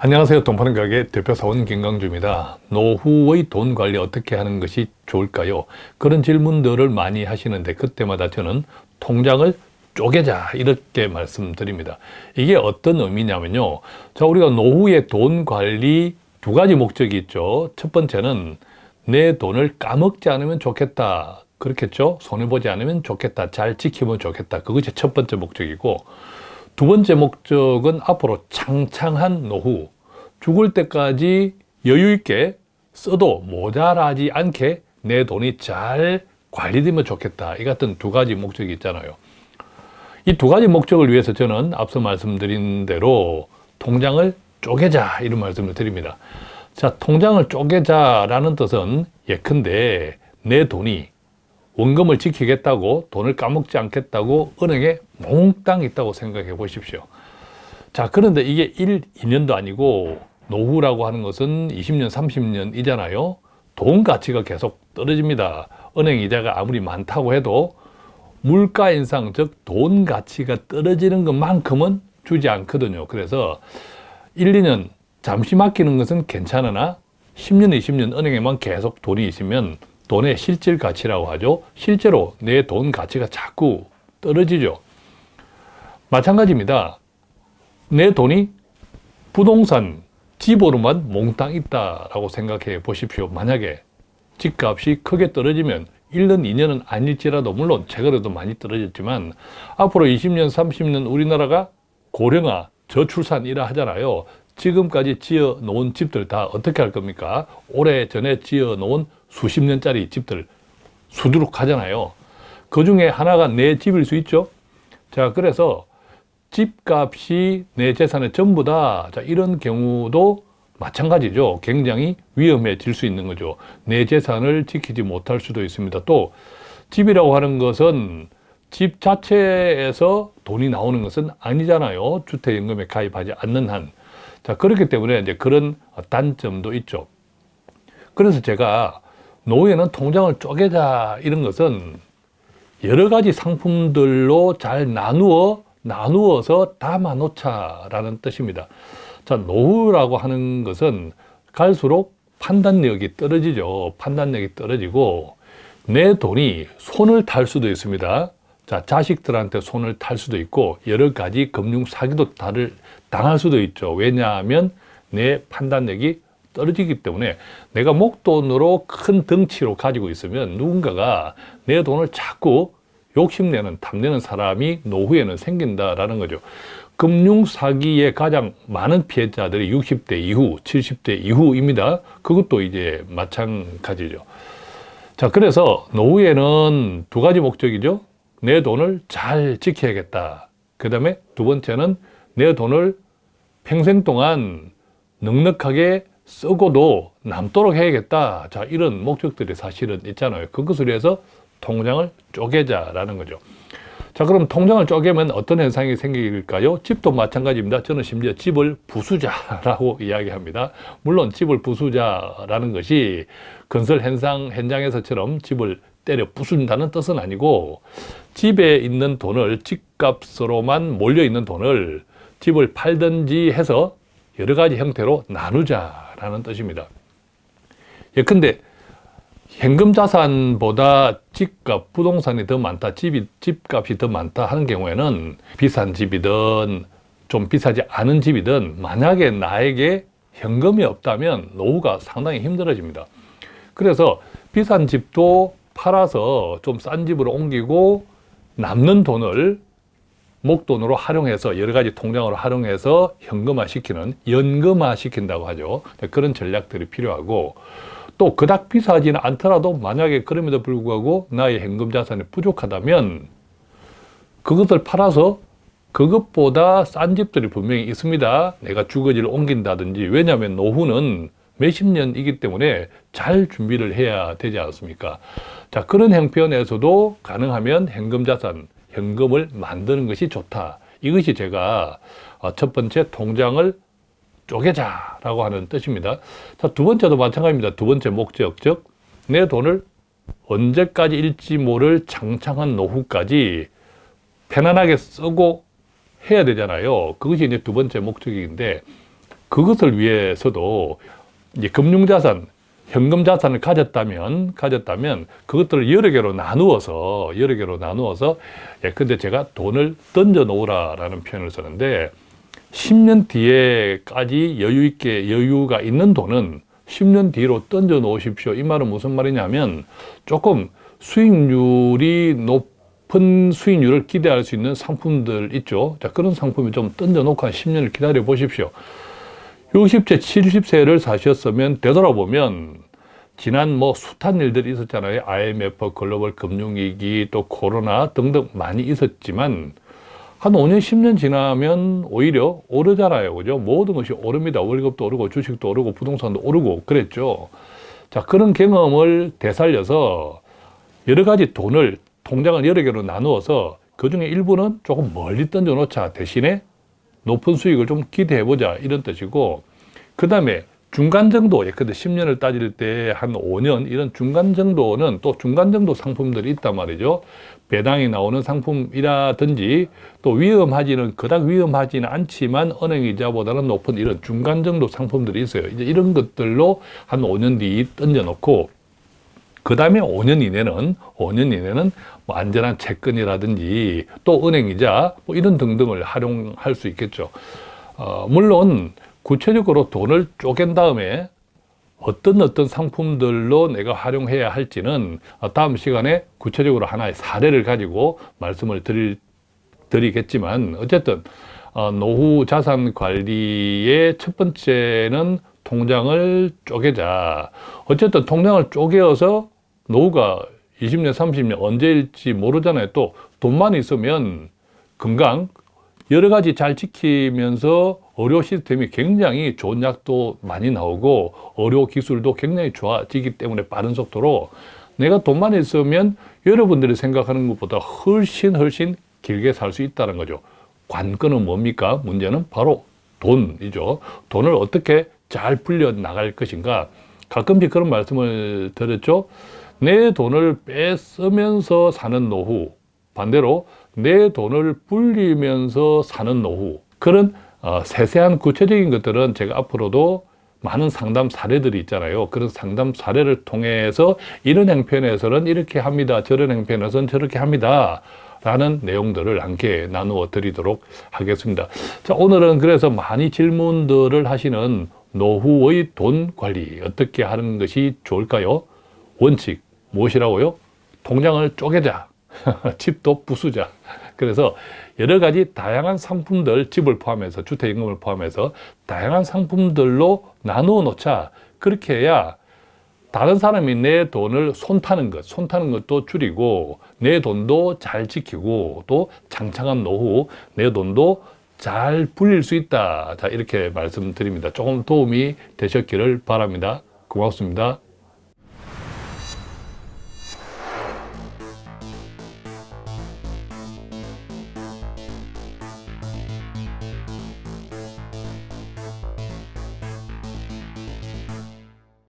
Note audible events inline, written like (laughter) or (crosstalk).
안녕하세요. 돈 파는 가게 대표사원 김강주입니다. 노후의 돈 관리 어떻게 하는 것이 좋을까요? 그런 질문들을 많이 하시는데 그때마다 저는 통장을 쪼개자 이렇게 말씀드립니다. 이게 어떤 의미냐면요. 자 우리가 노후의 돈 관리 두 가지 목적이 있죠. 첫 번째는 내 돈을 까먹지 않으면 좋겠다. 그렇겠죠? 손해보지 않으면 좋겠다. 잘 지키면 좋겠다. 그것이 첫 번째 목적이고 두 번째 목적은 앞으로 창창한 노후, 죽을 때까지 여유 있게 써도 모자라지 않게 내 돈이 잘 관리되면 좋겠다. 이 같은 두 가지 목적이 있잖아요. 이 두 가지 목적을 위해서 저는 앞서 말씀드린 대로 통장을 쪼개자 이런 말씀을 드립니다. 자, 통장을 쪼개자라는 뜻은 예컨대 내 돈이 원금을 지키겠다고 돈을 까먹지 않겠다고 은행에 몽땅 있다고 생각해 보십시오. 자 그런데 이게 1, 2년도 아니고 노후라고 하는 것은 20년, 30년이잖아요. 돈 가치가 계속 떨어집니다. 은행 이자가 아무리 많다고 해도 물가 인상, 즉 돈 가치가 떨어지는 것만큼은 주지 않거든요. 그래서 1, 2년 잠시 맡기는 것은 괜찮으나 10년, 20년 은행에만 계속 돈이 있으면 돈의 실질 가치라고 하죠. 실제로 내 돈 가치가 자꾸 떨어지죠. 마찬가지입니다. 내 돈이 부동산, 집으로만 몽땅 있다라고 생각해 보십시오. 만약에 집값이 크게 떨어지면 1년, 2년은 아닐지라도 물론 최근에도 많이 떨어졌지만 앞으로 20년, 30년 우리나라가 고령화, 저출산이라 하잖아요. 지금까지 지어 놓은 집들 다 어떻게 할 겁니까? 오래전에 지어 놓은 수십 년짜리 집들 수두룩 하잖아요. 그 중에 하나가 내 집일 수 있죠. 자, 그래서 집값이 내 재산의 전부다. 자, 이런 경우도 마찬가지죠. 굉장히 위험해질 수 있는 거죠. 내 재산을 지키지 못할 수도 있습니다. 또 집이라고 하는 것은 집 자체에서 돈이 나오는 것은 아니잖아요. 주택연금에 가입하지 않는 한. 자, 그렇기 때문에 이제 그런 단점도 있죠. 그래서 제가 노후에는 통장을 쪼개자 이런 것은 여러 가지 상품들로 잘 나누어 나누어서 담아 놓자라는 뜻입니다. 자, 노후라고 하는 것은 갈수록 판단력이 떨어지죠. 판단력이 떨어지고 내 돈이 손을 탈 수도 있습니다. 자, 자식들한테 손을 탈 수도 있고 여러 가지 금융 사기도 당할 수도 있죠. 왜냐하면 내 판단력이 떨어지기 때문에 내가 목돈으로 큰 덩치로 가지고 있으면 누군가가 내 돈을 자꾸 욕심내는 탐내는 사람이 노후에는 생긴다라는 거죠. 금융 사기의 가장 많은 피해자들이 60대 이후, 70대 이후입니다. 그것도 이제 마찬가지죠. 자, 그래서 노후에는 두 가지 목적이죠. 내 돈을 잘 지켜야겠다. 그 다음에 두 번째는 내 돈을 평생 동안 넉넉하게 쓰고도 남도록 해야겠다. 자, 이런 목적들이 사실은 있잖아요. 그것을 위해서 통장을 쪼개자라는 거죠. 자, 그럼 통장을 쪼개면 어떤 현상이 생길까요? 집도 마찬가지입니다. 저는 심지어 집을 부수자라고 (laughs) 이야기합니다. 물론 집을 부수자라는 것이 건설 현상, 현장에서처럼 집을 때려 부순다는 뜻은 아니고 집에 있는 돈을 집값으로만 몰려있는 돈을 집을 팔든지 해서 여러 가지 형태로 나누자 라는 뜻입니다. 예컨대 현금 자산보다 집값, 부동산이 더 많다, 집이, 집값이 더 많다 하는 경우에는 비싼 집이든 좀 비싸지 않은 집이든 만약에 나에게 현금이 없다면 노후가 상당히 힘들어집니다. 그래서 비싼 집도 팔아서 좀 싼 집으로 옮기고 남는 돈을 목돈으로 활용해서 여러 가지 통장으로 활용해서 현금화 시키는 연금화 시킨다고 하죠. 그런 전략들이 필요하고 또 그닥 비싸지는 않더라도 만약에 그럼에도 불구하고 나의 현금 자산이 부족하다면 그것을 팔아서 그것보다 싼 집들이 분명히 있습니다. 내가 주거지를 옮긴다든지 왜냐하면 노후는 몇십 년이기 때문에 잘 준비를 해야 되지 않습니까? 자 그런 형편에서도 가능하면 현금 자산 현금을 만드는 것이 좋다. 이것이 제가 어, 첫 번째 통장을 쪼개자라고 하는 뜻입니다. 자, 두 번째도 마찬가지입니다. 두 번째 목적, 즉 내 돈을 언제까지 일지 모를 창창한 노후까지 편안하게 쓰고 해야 되잖아요. 그것이 이제 두 번째 목적인데 그것을 위해서도 이제 금융자산, 현금 자산을 가졌다면, 가졌다면 그것들을 여러 개로 나누어서, 여러 개로 나누어서, 예, 근데 제가 돈을 던져 놓으라라는 표현을 쓰는데, 10년 뒤에까지 여유 있게 여유가 있는 돈은 10년 뒤로 던져 놓으십시오. 이 말은 무슨 말이냐면, 조금 수익률이 높은 수익률을 기대할 수 있는 상품들 있죠. 자, 그런 상품을 좀 던져 놓고 한 10년을 기다려 보십시오. 60세, 70세를 사셨으면 되돌아보면 지난 뭐 숱한 일들이 있었잖아요. IMF, 글로벌 금융위기, 또 코로나 등등 많이 있었지만 한 5년, 10년 지나면 오히려 오르잖아요. 그죠? 모든 것이 오릅니다. 월급도 오르고 주식도 오르고 부동산도 오르고 그랬죠. 자, 그런 경험을 되살려서 여러 가지 돈을 통장을 여러 개로 나누어서 그 중에 일부는 조금 멀리 던져 놓자 대신에 높은 수익을 좀 기대해 보자 이런 뜻이고 그 다음에 중간 정도 예컨대 10년을 따질 때 한 5년 이런 중간 정도는 또 중간 정도 상품들이 있단 말이죠. 배당이 나오는 상품이라든지 또 위험하지는 그닥 위험하지는 않지만 은행이자보다는 높은 이런 중간 정도 상품들이 있어요. 이제 이런 것들로 한 5년 뒤 던져 놓고 그 다음에 5년 이내는 5년 이내는 뭐 안전한 채권이라든지 또 은행이자 뭐 이런 등등을 활용할 수 있겠죠. 어, 물론 구체적으로 돈을 쪼갠 다음에 어떤 어떤 상품들로 내가 활용해야 할지는 다음 시간에 구체적으로 하나의 사례를 가지고 말씀을 드릴, 드리겠지만 어쨌든 어, 노후 자산 관리의 첫 번째는 통장을 쪼개자. 어쨌든 통장을 쪼개어서 노후가 20년, 30년 언제일지 모르잖아요. 또 돈만 있으면 건강 여러 가지 잘 지키면서 의료 시스템이 굉장히 좋은 약도 많이 나오고 의료 기술도 굉장히 좋아지기 때문에 빠른 속도로 내가 돈만 있으면 여러분들이 생각하는 것보다 훨씬 훨씬 길게 살 수 있다는 거죠. 관건은 뭡니까? 문제는 바로 돈이죠. 돈을 어떻게 잘 불려 나갈 것인가? 가끔씩 그런 말씀을 드렸죠. 내 돈을 뺏으면서 사는 노후. 반대로 내 돈을 불리면서 사는 노후. 그런 어, 세세한 구체적인 것들은 제가 앞으로도 많은 상담 사례들이 있잖아요. 그런 상담 사례를 통해서 이런 행편에서는 이렇게 합니다. 저런 행편에서는 저렇게 합니다. 라는 내용들을 함께 나누어 드리도록 하겠습니다. 자 오늘은 그래서 많이 질문들을 하시는 노후의 돈 관리 어떻게 하는 것이 좋을까요? 원칙 무엇이라고요? 통장을 쪼개자, (laughs) 집도 부수자. 그래서 여러 가지 다양한 상품들, 집을 포함해서 주택임금을 포함해서 다양한 상품들로 나누어 놓자. 그렇게 해야 다른 사람이 내 돈을 손타는 것, 손타는 것도 줄이고 내 돈도 잘 지키고 또 장창한 노후 내 돈도 잘 불릴 수 있다. 자, 이렇게 말씀드립니다. 조금 도움이 되셨기를 바랍니다. 고맙습니다.